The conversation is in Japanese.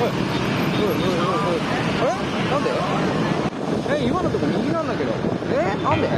えなんでえ今のとこ右なんだけどえなんで